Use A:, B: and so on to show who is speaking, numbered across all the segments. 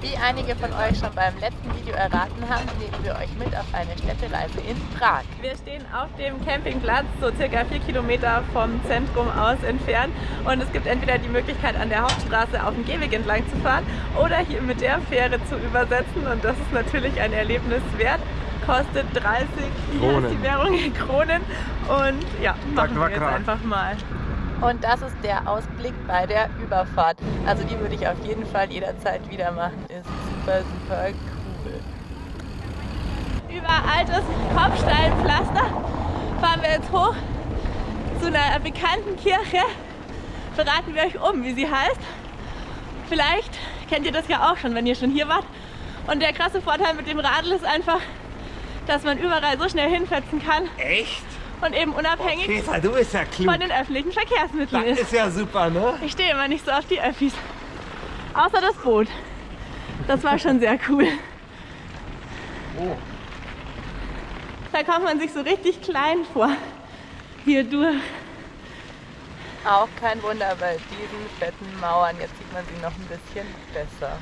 A: Wie einige von euch schon beim letzten Video erraten haben, nehmen wir euch mit auf eine Städtereise in Prag. Wir stehen auf dem Campingplatz, so circa vier Kilometer vom Zentrum aus entfernt. Und es gibt entweder die Möglichkeit, an der Hauptstraße auf dem Gehweg entlang zu fahren oder hier mit der Fähre zu übersetzen. Und das ist natürlich ein Erlebnis wert kostet 30 Kronen. die Währung in Kronen und ja, machen wir jetzt einfach mal. Und das ist der Ausblick bei der Überfahrt. Also die würde ich auf jeden Fall jederzeit wieder machen. Ist super, super cool. Über altes Kopfsteinpflaster fahren wir jetzt hoch zu einer bekannten Kirche. Verraten wir euch um, wie sie heißt. Vielleicht kennt ihr das ja auch schon, wenn ihr schon hier wart. Und der krasse Vorteil mit dem Radl ist einfach, dass man überall so schnell hinfetzen kann.
B: Echt?
A: Und eben unabhängig
B: oh, Käfer, du bist ja klug.
A: von den öffentlichen Verkehrsmitteln
B: das ist. ist ja super, ne?
A: Ich stehe immer nicht so auf die Öffis. Außer das Boot. Das war schon sehr cool. Oh. Da kommt man sich so richtig klein vor. Hier durch. Auch kein Wunder bei diesen fetten Mauern. Jetzt sieht man sie noch ein bisschen besser.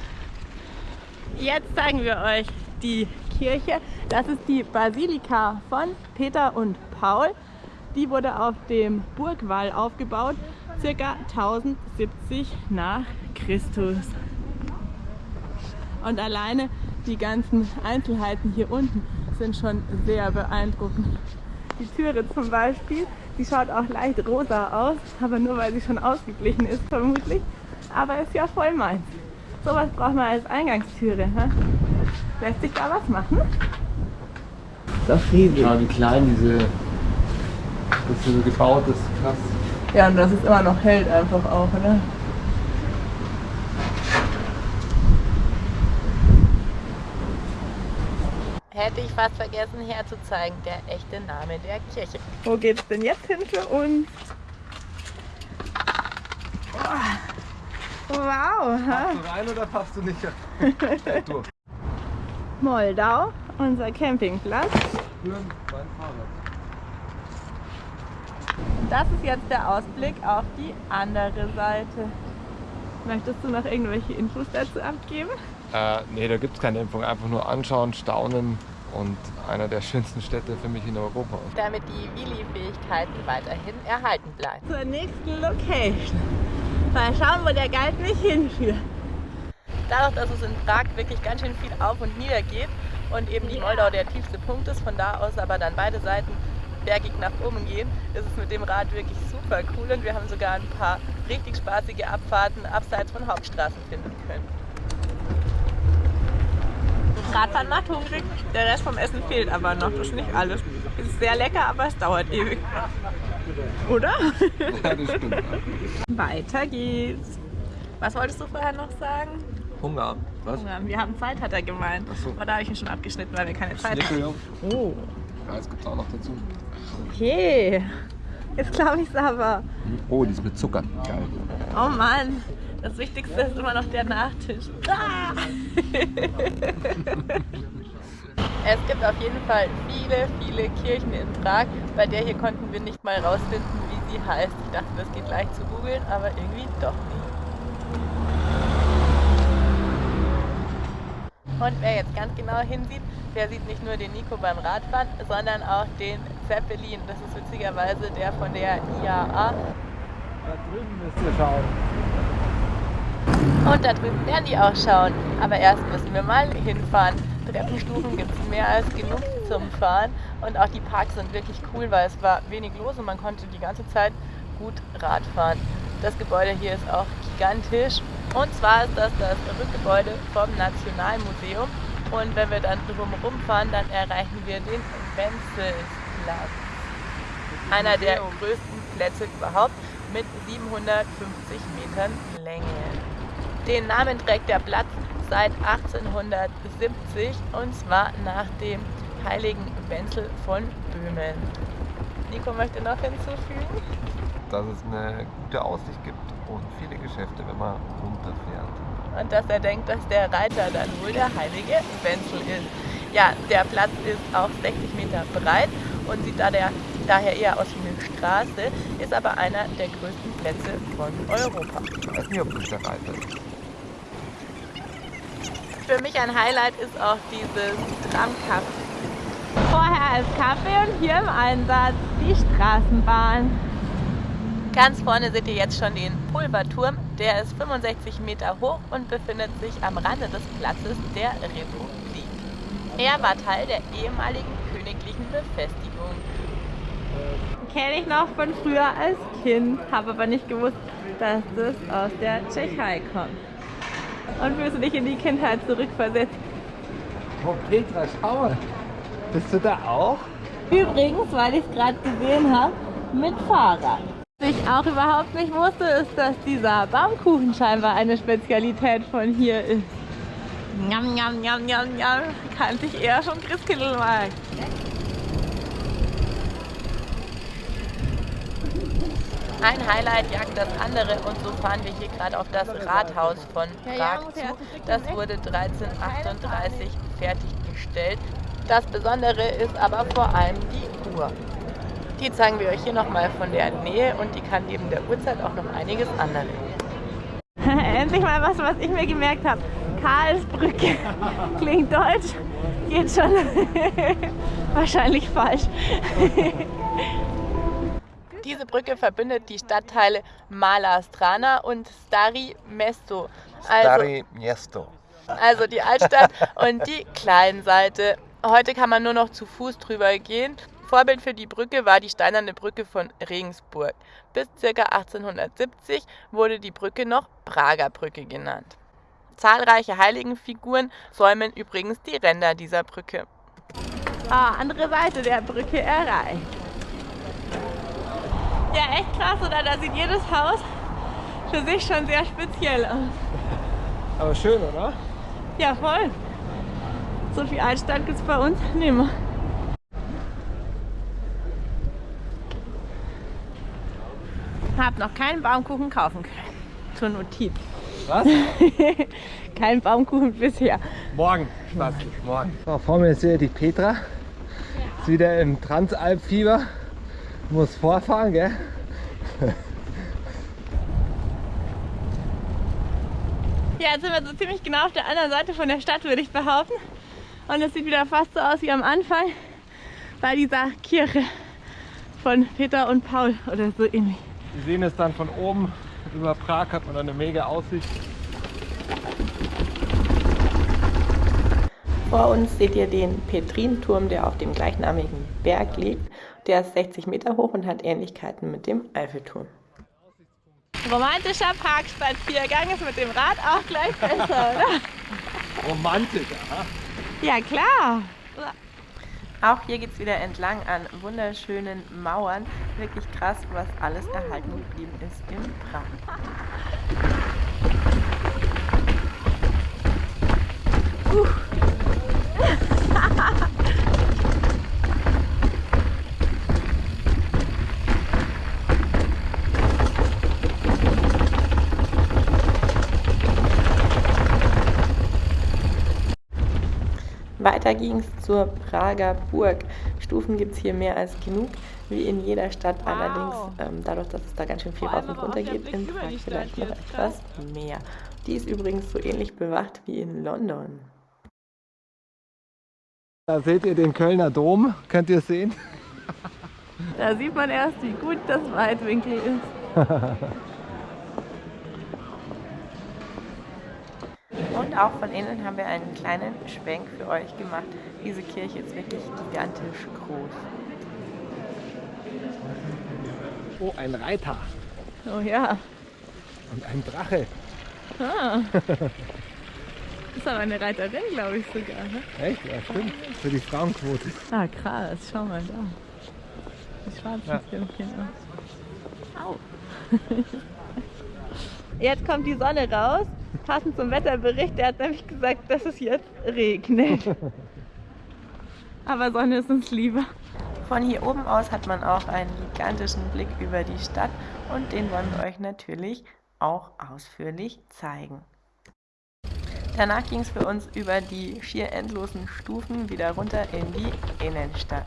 A: Jetzt zeigen wir euch die Kirche. Das ist die Basilika von Peter und Paul. Die wurde auf dem Burgwall aufgebaut, ca. 1070 nach Christus. Und alleine die ganzen Einzelheiten hier unten sind schon sehr beeindruckend. Die Türe zum Beispiel, die schaut auch leicht rosa aus, aber nur weil sie schon ausgeglichen ist vermutlich. Aber ist ja voll meins. Sowas braucht man als Eingangstüre. He? Lässt sich da was machen?
B: Das ist riesig. Ja, wie klein diese, das so gebaut ist, krass.
A: Ja, und dass es immer noch hält einfach auch, oder? Hätte ich fast vergessen herzuzeigen, der echte Name der Kirche. Wo geht's denn jetzt hin für uns? Wow!
B: Passt du rein oder passt du nicht?
A: Moldau, unser Campingplatz. Das ist jetzt der Ausblick auf die andere Seite. Möchtest du noch irgendwelche Infos dazu abgeben?
B: Äh, nee, da gibt es keine Info. Einfach nur anschauen, staunen und einer der schönsten Städte für mich in Europa.
A: Damit die Willi-Fähigkeiten weiterhin erhalten bleiben. Zur nächsten Location. Mal schauen, wo der Guide mich hinführt. Dadurch, dass es in Prag wirklich ganz schön viel auf und nieder geht und eben die Moldau der tiefste Punkt ist, von da aus aber dann beide Seiten bergig nach oben gehen, ist es mit dem Rad wirklich super cool und wir haben sogar ein paar richtig spaßige Abfahrten abseits von Hauptstraßen finden können. Radfahren macht hungrig, der Rest vom Essen fehlt aber noch, das ist nicht alles. Es ist sehr lecker, aber es dauert ewig. Oder? Ja, das stimmt. Weiter geht's. Was wolltest du vorher noch sagen?
B: Hunger.
A: Was? Hunger. Wir haben Zeit, hat er gemeint. So. Aber da habe ich ihn schon abgeschnitten, weil wir keine Zeit haben.
B: Oh. Das gibt es auch noch dazu.
A: Okay. Jetzt glaube ich es aber.
B: Oh, die ist mit Zucker. Geil.
A: Oh Mann. Das Wichtigste ist immer noch der Nachtisch. Ah! es gibt auf jeden Fall viele, viele Kirchen in Prag. Bei der hier konnten wir nicht mal rausfinden, wie sie heißt. Ich dachte, das geht leicht zu googeln, aber irgendwie doch nicht. Und wer jetzt ganz genau hinsieht, der sieht nicht nur den Nico beim Radfahren, sondern auch den Zeppelin. Das ist witzigerweise der von der IAA.
B: Da drüben müsst ihr schauen.
A: Und da drüben werden die auch schauen. Aber erst müssen wir mal hinfahren. Treppenstufen gibt es mehr als genug zum Fahren. Und auch die Parks sind wirklich cool, weil es war wenig los und man konnte die ganze Zeit gut Rad fahren. Das Gebäude hier ist auch gigantisch. Und zwar ist das das Rückgebäude vom Nationalmuseum. Und wenn wir dann drumherum fahren, dann erreichen wir den Wenzelplatz. Einer der größten Plätze überhaupt mit 750 Metern Länge. Den Namen trägt der Platz seit 1870 und zwar nach dem heiligen Wenzel von Böhmen. Nico möchte noch hinzufügen?
B: Dass es eine gute Aussicht gibt und viele Geschäfte, wenn man runterfährt.
A: Und dass er denkt, dass der Reiter dann wohl der heilige Wenzel ist. Ja, der Platz ist auch 60 Meter breit und sieht da der, daher eher aus wie eine Straße, ist aber einer der größten Plätze von Europa.
B: Ich weiß nicht, ob das der Reiter ist.
A: Für mich ein Highlight ist auch dieses Tramcafé. Vorher ist Kaffee und hier im Einsatz die Straßenbahn. Ganz vorne seht ihr jetzt schon den Pulverturm. Der ist 65 Meter hoch und befindet sich am Rande des Platzes der Republik. Er war Teil der ehemaligen königlichen Befestigung. Kenne ich noch von früher als Kind, habe aber nicht gewusst, dass das aus der Tschechei kommt. Und fühlst du dich in die Kindheit zurückversetzt?
B: Oh Petra, schau mal. Bist du da auch?
A: Übrigens, weil ich es gerade gesehen habe, mit Fahrrad. Was ich auch überhaupt nicht wusste, ist, dass dieser Baumkuchen scheinbar eine Spezialität von hier ist. Njam, njam, njam, njam, njam. Kannte ich eher vom Christkindlmarkt. Ein Highlight jagt das andere und so fahren wir hier gerade auf das Rathaus von Prag zu. Das wurde 1338 fertiggestellt. Das Besondere ist aber vor allem die Uhr. Die zeigen wir euch hier nochmal von der Nähe und die kann neben der Uhrzeit auch noch einiges andere. Endlich mal was, was ich mir gemerkt habe. Karlsbrücke. Klingt deutsch, geht schon wahrscheinlich falsch. Diese Brücke verbindet die Stadtteile Mala Strana und Stari Mesto.
B: Also, Stari Miesto.
A: Also die Altstadt und die Kleinseite. Heute kann man nur noch zu Fuß drüber gehen. Vorbild für die Brücke war die steinerne Brücke von Regensburg. Bis ca. 1870 wurde die Brücke noch Prager Brücke genannt. Zahlreiche Heiligenfiguren säumen übrigens die Ränder dieser Brücke. Ah, andere Seite der Brücke erreicht. Ja, echt krass, oder? Da sieht jedes Haus für sich schon sehr speziell aus.
B: Aber schön, oder?
A: Ja, voll. So viel Altstadt gibt es bei uns nicht mehr. Hab noch keinen Baumkuchen kaufen können. Zur Notiz.
B: Was?
A: Kein Baumkuchen bisher.
B: Morgen, Spaß, morgen. So, vor mir ist hier die Petra. Ist wieder im Transalpfieber. Muss vorfahren, gell?
A: Ja, jetzt sind wir so ziemlich genau auf der anderen Seite von der Stadt, würde ich behaupten. Und es sieht wieder fast so aus wie am Anfang bei dieser Kirche von Peter und Paul oder so ähnlich.
B: Wir sehen es dann von oben über Prag, hat man eine mega Aussicht.
A: Vor uns seht ihr den Petrinturm, der auf dem gleichnamigen Berg liegt. Der ist 60 Meter hoch und hat Ähnlichkeiten mit dem Eiffelturm. Romantischer Parkspaziergang ist mit dem Rad auch gleich besser, oder?
B: Romantiker,
A: Ja, klar. Auch hier geht es wieder entlang an wunderschönen Mauern. Wirklich krass, was alles erhalten geblieben ist in Prag. Uh. Weiter ging es zur Prager Burg. Stufen gibt es hier mehr als genug, wie in jeder Stadt wow. allerdings. Ähm, dadurch, dass es da ganz schön viel rauf und runter geht, in Prag vielleicht noch etwas mehr. Die ist übrigens so ähnlich bewacht wie in London.
B: Da seht ihr den Kölner Dom, könnt ihr sehen?
A: Da sieht man erst, wie gut das Weitwinkel ist. Und auch von innen haben wir einen kleinen Schwenk für euch gemacht. Diese Kirche ist wirklich gigantisch groß.
B: Oh, ein Reiter.
A: Oh ja.
B: Und ein Drache.
A: Ah. Das ist aber eine Reiterin, glaube ich sogar. Ne?
B: Echt? Ja, stimmt. Für die Frauenquote.
A: Ah, krass. Schau mal da. Die schwarzen ja. Stimmchen. Au. Jetzt kommt die Sonne raus passend zum Wetterbericht, der hat nämlich gesagt, dass es jetzt regnet. Aber Sonne ist uns lieber. Von hier oben aus hat man auch einen gigantischen Blick über die Stadt und den wollen wir euch natürlich auch ausführlich zeigen. Danach ging es für uns über die schier endlosen Stufen wieder runter in die Innenstadt.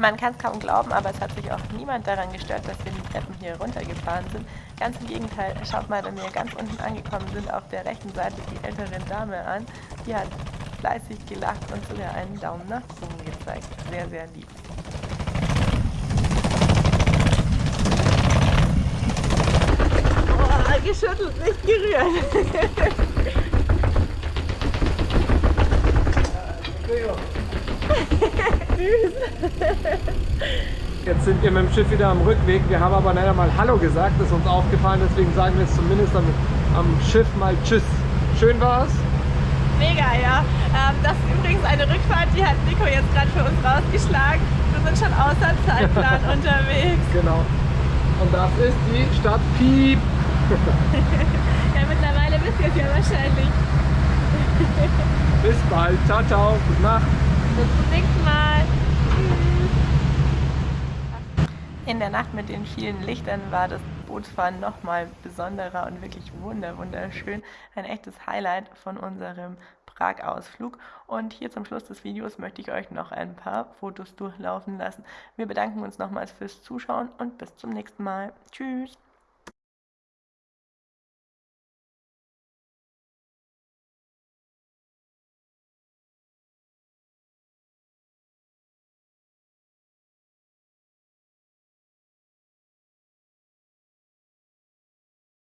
A: Man kann es kaum glauben, aber es hat sich auch niemand daran gestört, dass wir die Treppen hier runtergefahren sind. Ganz im Gegenteil, schaut mal, wenn wir ganz unten angekommen sind, auf der rechten Seite die ältere Dame an. Die hat fleißig gelacht und sogar einen Daumen nach oben gezeigt. Sehr, sehr lieb. Oh, geschüttelt, nicht gerührt.
B: Jetzt sind wir mit dem Schiff wieder am Rückweg. Wir haben aber leider mal Hallo gesagt, das ist uns aufgefallen. Deswegen sagen wir jetzt zumindest am, am Schiff mal Tschüss. Schön war's?
A: Mega, ja. Ähm, das ist übrigens eine Rückfahrt, die hat Nico jetzt gerade für uns rausgeschlagen. Wir sind schon außer Zeitplan unterwegs.
B: Genau. Und das ist die Stadt Piep.
A: ja, mittlerweile wisst ihr es ja wahrscheinlich.
B: Bis bald. Ciao, ciao. Gute Nacht.
A: Bis zum nächsten Mal. In der Nacht mit den vielen Lichtern war das Bootsfahren nochmal besonderer und wirklich wunderschön. Ein echtes Highlight von unserem Prag-Ausflug. Und hier zum Schluss des Videos möchte ich euch noch ein paar Fotos durchlaufen lassen. Wir bedanken uns nochmals fürs Zuschauen und bis zum nächsten Mal. Tschüss!